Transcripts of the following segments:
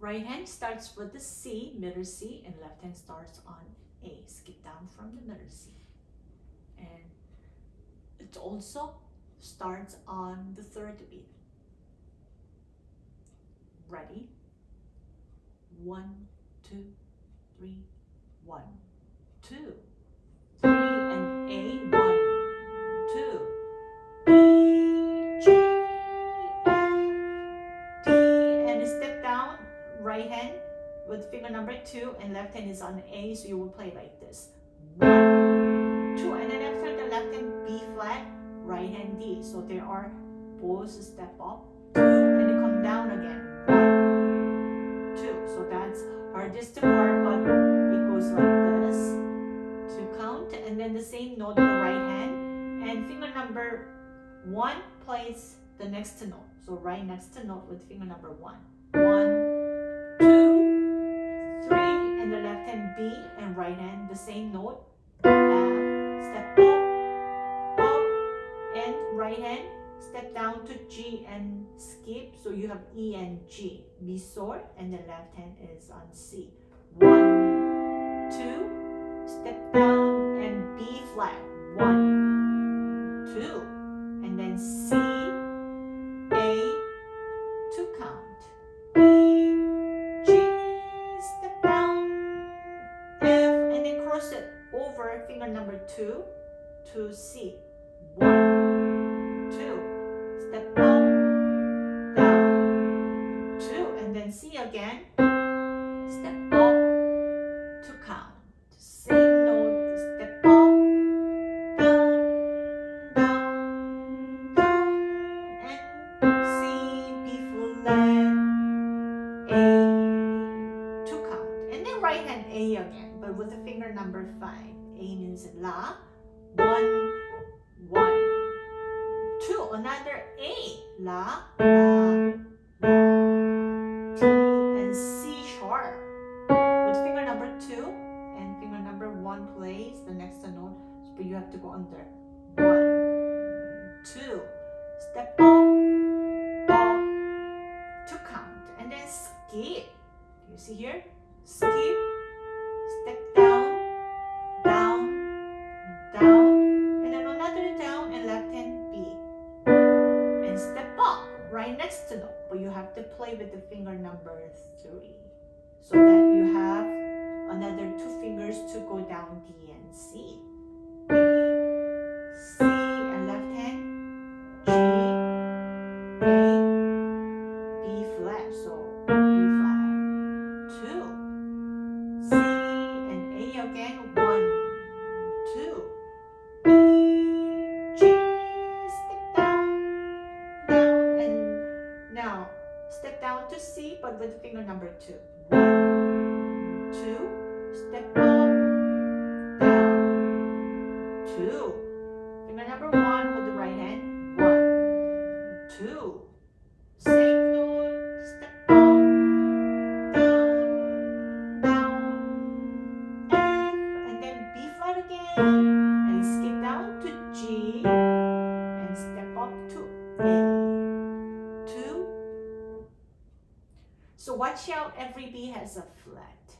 Right hand starts with the C, middle C, and left hand starts on A. Skip down from the middle C. And it also starts on the third beat. Ready? One, two, three, one, two, three, and A, one, right hand with finger number two, and left hand is on A, so you will play like this. One, two, and then after the left hand B flat, right hand D. So there are both step up, two, and then come down again. One, two. So that's hardest part, but it goes like this to count, and then the same note on the right hand, and finger number one plays the next note. So right next to note with finger number. One, B, and right hand the same note. F, step up, up, and right hand, step down to G and skip. So you have E and G, Mi sol, and the left hand is on C. One, two, step down and B flat. One, finger number two to C. One, two, Step the finger number five. A means La. One, one, two. Another A. La, La, La. T and C sharp. With finger number two and finger number one plays the next note, but you have to go under. One, two, step up, up, to count. And then skip. You see here? Skip, have to play with the finger number three. So that you have another two fingers to go down D and C. two. One, two, step up, down, two. Finger number one with the right hand. One, two. Watch out, every B has a flat.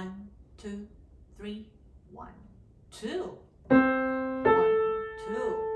one, two, three, one, two, one, two. One, two.